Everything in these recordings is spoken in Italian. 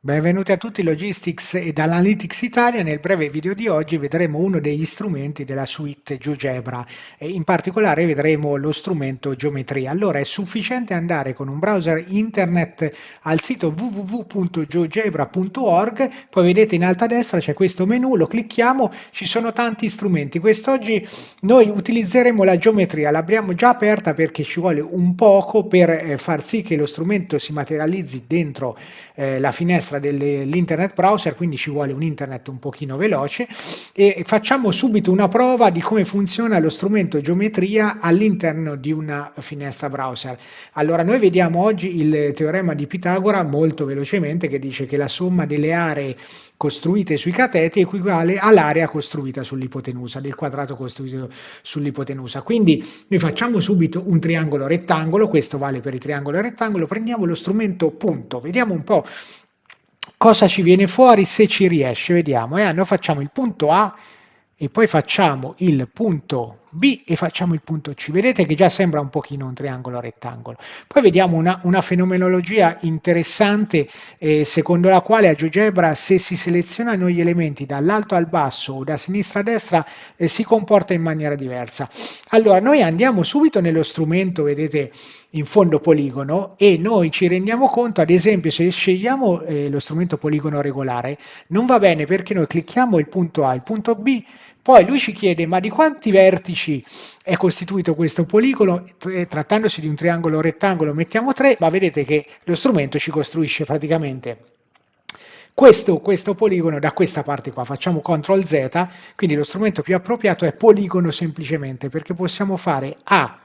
Benvenuti a tutti Logistics ed Analytics Italia. Nel breve video di oggi vedremo uno degli strumenti della suite GeoGebra e in particolare vedremo lo strumento geometria. Allora è sufficiente andare con un browser internet al sito www.geogebra.org, poi vedete in alto a destra c'è questo menu, lo clicchiamo, ci sono tanti strumenti. Quest'oggi noi utilizzeremo la geometria, l'abbiamo già aperta perché ci vuole un poco per eh, far sì che lo strumento si materializzi dentro eh, la finestra finestra dell'internet browser, quindi ci vuole un internet un pochino veloce e facciamo subito una prova di come funziona lo strumento geometria all'interno di una finestra browser. Allora noi vediamo oggi il teorema di Pitagora molto velocemente che dice che la somma delle aree costruite sui cateti equivale all'area costruita sull'ipotenusa, del quadrato costruito sull'ipotenusa. Quindi noi facciamo subito un triangolo rettangolo, questo vale per il triangolo rettangolo, prendiamo lo strumento punto, vediamo un po' cosa ci viene fuori se ci riesce, vediamo, eh? noi facciamo il punto A e poi facciamo il punto B e facciamo il punto C. Vedete che già sembra un pochino un triangolo rettangolo. Poi vediamo una, una fenomenologia interessante eh, secondo la quale a GeoGebra se si selezionano gli elementi dall'alto al basso o da sinistra a destra eh, si comporta in maniera diversa. Allora noi andiamo subito nello strumento, vedete in fondo poligono e noi ci rendiamo conto ad esempio se scegliamo eh, lo strumento poligono regolare non va bene perché noi clicchiamo il punto A, il punto B poi lui ci chiede ma di quanti vertici è costituito questo poligono, trattandosi di un triangolo rettangolo mettiamo 3, ma vedete che lo strumento ci costruisce praticamente questo, questo, poligono da questa parte qua, facciamo CTRL Z, quindi lo strumento più appropriato è poligono semplicemente, perché possiamo fare A,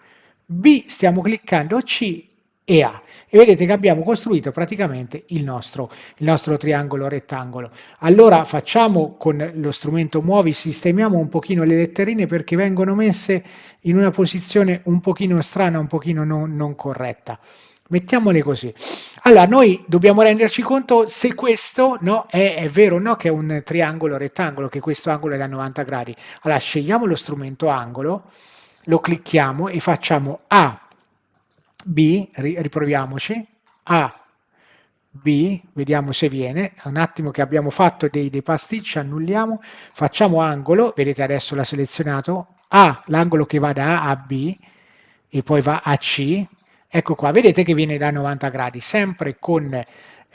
B, stiamo cliccando C e A. E vedete che abbiamo costruito praticamente il nostro, il nostro triangolo rettangolo. Allora facciamo con lo strumento muovi, sistemiamo un pochino le letterine perché vengono messe in una posizione un pochino strana, un pochino non, non corretta. Mettiamole così. Allora, noi dobbiamo renderci conto se questo no, è, è, vero o no che è un triangolo rettangolo, che questo angolo è da 90 gradi. Allora, scegliamo lo strumento angolo, lo clicchiamo e facciamo A B, riproviamoci, A, B, vediamo se viene, un attimo che abbiamo fatto dei, dei pasticci, annulliamo, facciamo angolo, vedete adesso l'ha selezionato, A, l'angolo che va da A a B e poi va a C, ecco qua, vedete che viene da 90 gradi, sempre con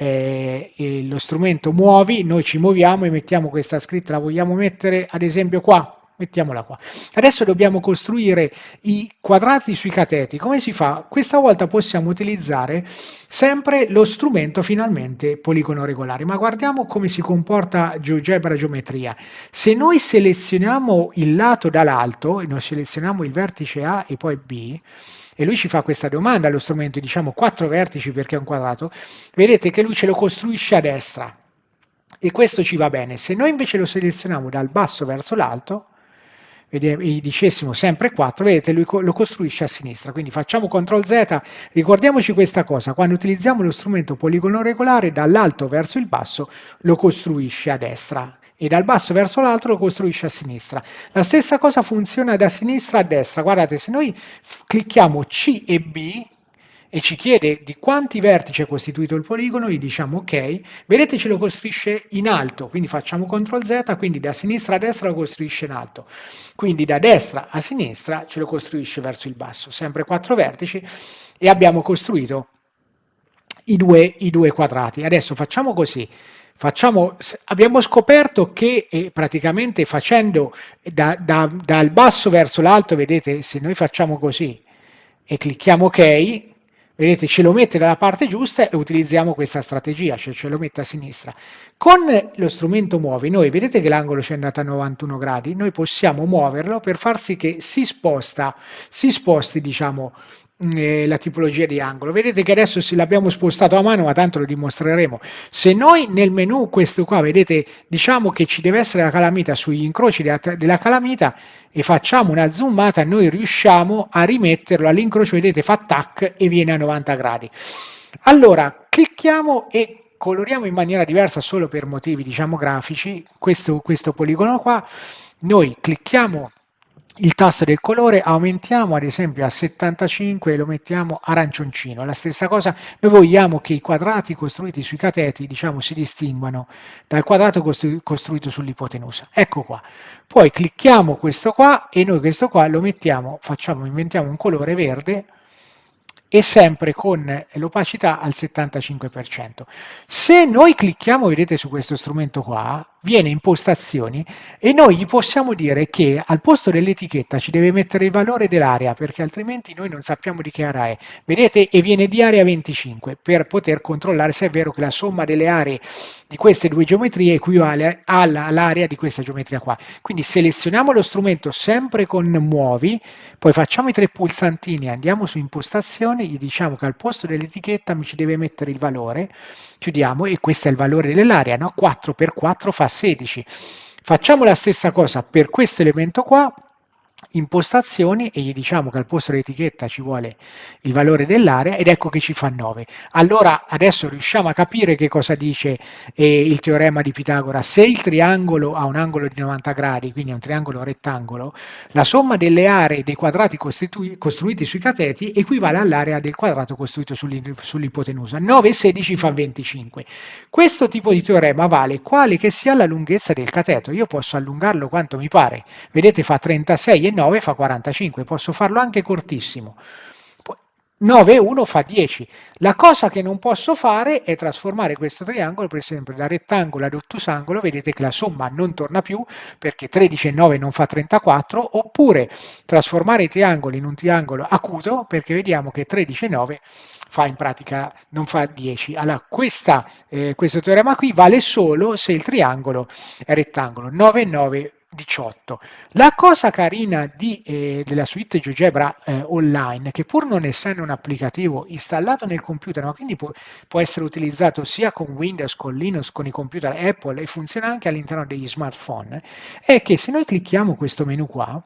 eh, lo strumento muovi, noi ci muoviamo e mettiamo questa scritta, la vogliamo mettere ad esempio qua, mettiamola qua. Adesso dobbiamo costruire i quadrati sui cateti. Come si fa? Questa volta possiamo utilizzare sempre lo strumento finalmente poligono regolare, ma guardiamo come si comporta GeoGebra geometria. Se noi selezioniamo il lato dall'alto, noi selezioniamo il vertice A e poi B, e lui ci fa questa domanda allo strumento, diciamo quattro vertici perché è un quadrato, vedete che lui ce lo costruisce a destra. E questo ci va bene. Se noi invece lo selezioniamo dal basso verso l'alto, e dicessimo sempre 4, vedete lui lo costruisce a sinistra, quindi facciamo CTRL Z, ricordiamoci questa cosa, quando utilizziamo lo strumento poligono regolare dall'alto verso il basso lo costruisce a destra e dal basso verso l'alto lo costruisce a sinistra. La stessa cosa funziona da sinistra a destra, guardate se noi clicchiamo C e B e ci chiede di quanti vertici è costituito il poligono, gli diciamo ok, vedete ce lo costruisce in alto, quindi facciamo CTRL Z, quindi da sinistra a destra lo costruisce in alto, quindi da destra a sinistra ce lo costruisce verso il basso, sempre quattro vertici e abbiamo costruito i due, i due quadrati. Adesso facciamo così, Facciamo, abbiamo scoperto che eh, praticamente facendo da, da, dal basso verso l'alto, vedete, se noi facciamo così e clicchiamo ok, vedete ce lo mette dalla parte giusta e utilizziamo questa strategia, cioè ce lo mette a sinistra. Con lo strumento muovi, noi vedete che l'angolo ci è andato a 91 gradi, noi possiamo muoverlo per far sì che si sposta, si sposti diciamo eh, la tipologia di angolo. Vedete che adesso l'abbiamo spostato a mano, ma tanto lo dimostreremo. Se noi nel menu questo qua, vedete, diciamo che ci deve essere la calamita sugli incroci della, della calamita e facciamo una zoomata, noi riusciamo a rimetterlo all'incrocio, vedete, fa tac e viene a 90 gradi. Allora, clicchiamo e coloriamo in maniera diversa solo per motivi, diciamo, grafici, questo, questo poligono qua. Noi clicchiamo il tasto del colore aumentiamo ad esempio a 75 e lo mettiamo arancioncino. La stessa cosa, noi vogliamo che i quadrati costruiti sui cateti diciamo, si distinguano dal quadrato costru costruito sull'ipotenusa. Ecco qua. Poi clicchiamo questo qua e noi questo qua lo mettiamo, facciamo, inventiamo un colore verde e sempre con l'opacità al 75%. Se noi clicchiamo, vedete su questo strumento qua, viene impostazioni e noi gli possiamo dire che al posto dell'etichetta ci deve mettere il valore dell'area perché altrimenti noi non sappiamo di che area è. Vedete? E viene di area 25 per poter controllare se è vero che la somma delle aree di queste due geometrie equivale all'area di questa geometria qua. Quindi selezioniamo lo strumento sempre con muovi, poi facciamo i tre pulsantini, andiamo su impostazioni, gli diciamo che al posto dell'etichetta mi ci deve mettere il valore, chiudiamo e questo è il valore dell'area, no? 4 per 4 fa 16. Facciamo la stessa cosa per questo elemento qua, impostazioni e gli diciamo che al posto dell'etichetta ci vuole il valore dell'area ed ecco che ci fa 9. Allora adesso riusciamo a capire che cosa dice eh, il teorema di Pitagora. Se il triangolo ha un angolo di 90 gradi, quindi è un triangolo rettangolo, la somma delle aree dei quadrati costruiti sui cateti equivale all'area del quadrato costruito sull'ipotenusa. 9 e 16 fa 25. Questo tipo di teorema vale quale che sia la lunghezza del cateto. Io posso allungarlo quanto mi pare. Vedete fa 36 e 9 fa 45, posso farlo anche cortissimo. 9 e 1 fa 10. La cosa che non posso fare è trasformare questo triangolo, per esempio, da rettangolo ad ottusangolo, vedete che la somma non torna più perché 13 e 9 non fa 34, oppure trasformare i triangoli in un triangolo acuto perché vediamo che 13 e 9 fa in pratica non fa 10. Allora questa, eh, questo teorema qui vale solo se il triangolo è rettangolo. 9 e 9 18. La cosa carina di, eh, della suite GeoGebra eh, online, che pur non essendo un applicativo installato nel computer, ma quindi può, può, essere utilizzato sia con Windows, con Linux, con i computer Apple e funziona anche all'interno degli smartphone, è che se noi clicchiamo questo menu qua,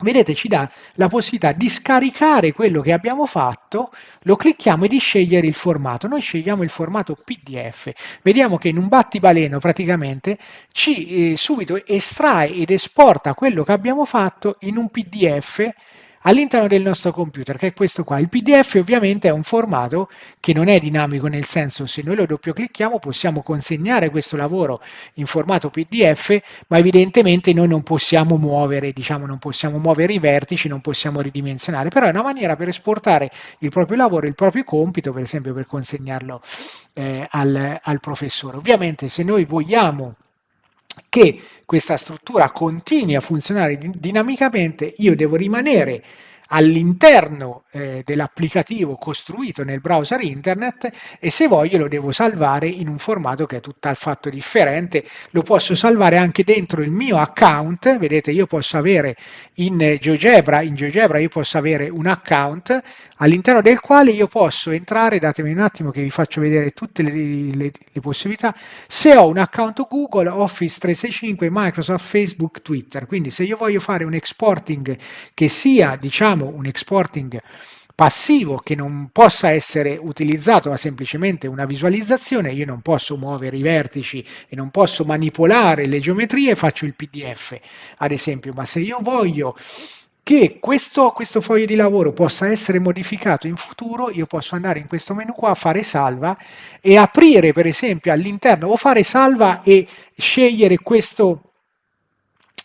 vedete ci dà la possibilità di scaricare quello che abbiamo fatto, lo clicchiamo e di scegliere il formato. Noi scegliamo il formato PDF. Vediamo che in un battibaleno praticamente ci eh, subito estrae ed esporta quello che abbiamo fatto in un PDF all'interno del nostro computer, che è questo qua. Il PDF ovviamente è un formato che non è dinamico, nel senso se noi lo doppio clicchiamo possiamo consegnare questo lavoro in formato PDF, ma evidentemente noi non possiamo muovere, diciamo, non possiamo muovere i vertici, non possiamo ridimensionare, però è una maniera per esportare il proprio lavoro, il proprio compito, per esempio per consegnarlo eh, al, al professore. Ovviamente se noi vogliamo che questa struttura continui a funzionare dinamicamente, io devo rimanere all'interno eh, dell'applicativo costruito nel browser internet e se voglio lo devo salvare in un formato che è tutt'alfatto differente. Lo posso salvare anche dentro il mio account. Vedete io posso avere in GeoGebra in GeoGebra io posso avere un account all'interno del quale io posso entrare. Datemi un attimo che vi faccio vedere tutte le, le, le possibilità. Se ho un account Google Office 365 Microsoft Facebook Twitter. Quindi se io voglio fare un exporting che sia diciamo abbiamo un exporting passivo che non possa essere utilizzato ma semplicemente una visualizzazione, io non posso muovere i vertici e non posso manipolare le geometrie, faccio il PDF ad esempio, ma se io voglio che questo, questo foglio di lavoro possa essere modificato in futuro, io posso andare in questo menu qua, fare salva e aprire per esempio all'interno o fare salva e scegliere questo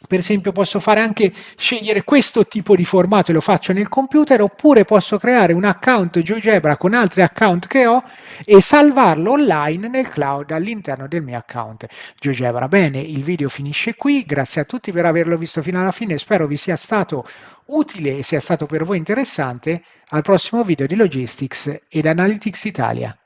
per esempio posso fare anche scegliere questo tipo di formato e lo faccio nel computer oppure posso creare un account GeoGebra con altri account che ho e salvarlo online nel cloud all'interno del mio account GeoGebra. Bene, il video finisce qui, grazie a tutti per averlo visto fino alla fine, spero vi sia stato utile e sia stato per voi interessante. Al prossimo video di Logistics ed Analytics Italia.